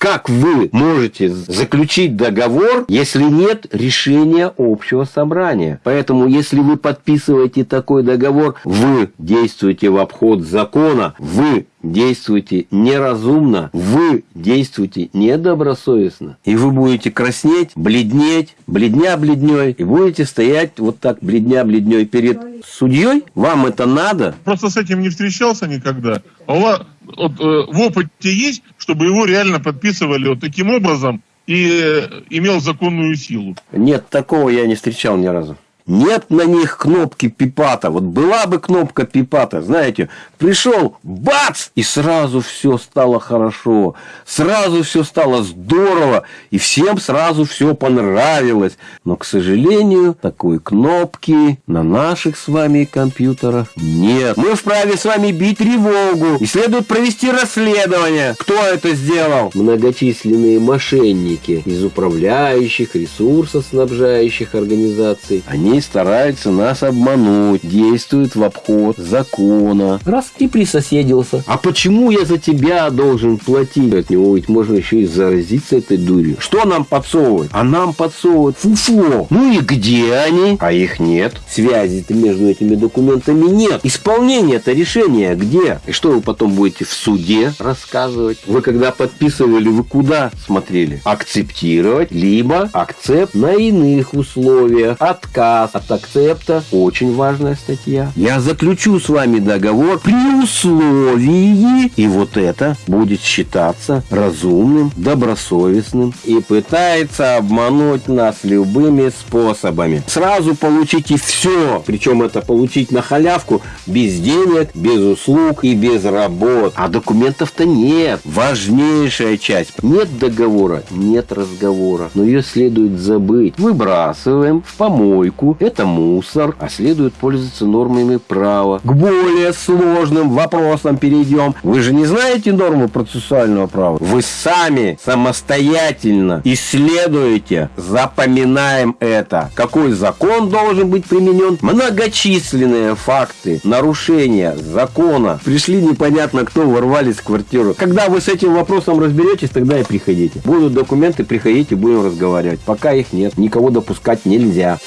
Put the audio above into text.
как вы можете заключить договор, если нет решения общего собрания? Поэтому, если вы подписываете такой договор, вы действуете в обход закона, вы действуете неразумно, вы действуете недобросовестно, и вы будете краснеть, бледнеть, бледня бледней, и будете стоять вот так бледня бледней перед судьей. Вам это надо? Просто с этим не встречался никогда. А у вас вот, э, в опыте есть, чтобы его реально подписывали вот таким образом и э, имел законную силу? Нет, такого я не встречал ни разу. Нет на них кнопки пипата. Вот была бы кнопка пипата, знаете, пришел, бац, и сразу все стало хорошо, сразу все стало здорово, и всем сразу все понравилось. Но, к сожалению, такой кнопки на наших с вами компьютерах нет. Мы вправе с вами бить тревогу, и следует провести расследование. Кто это сделал? Многочисленные мошенники из управляющих, ресурсоснабжающих организаций. Они стараются нас обмануть, действуют в обход закона. Раз и присоседился. А почему я за тебя должен платить? От него ведь можно еще и заразиться этой дурью. Что нам подсовывают? А нам подсовывают фуфло. Ну и где они? А их нет. Связи-то между этими документами нет. Исполнение-то решения где? И что вы потом будете в суде рассказывать? Вы когда подписывали, вы куда смотрели? Акцептировать, либо акцепт на иных условиях. Отказ от акцепта. Очень важная статья. Я заключу с вами договор при условии, и вот это будет считаться разумным, добросовестным и пытается обмануть нас любыми способами. Сразу получите все, причем это получить на халявку без денег, без услуг и без работ. А документов-то нет. Важнейшая часть. Нет договора, нет разговора. Но ее следует забыть. Выбрасываем в помойку это мусор, а следует пользоваться нормами права. К более сложным вопросам перейдем. Вы же не знаете нормы процессуального права? Вы сами самостоятельно исследуете, запоминаем это. Какой закон должен быть применен? Многочисленные факты нарушения закона. Пришли непонятно кто, ворвались в квартиру. Когда вы с этим вопросом разберетесь, тогда и приходите. Будут документы, приходите, будем разговаривать. Пока их нет, никого допускать нельзя.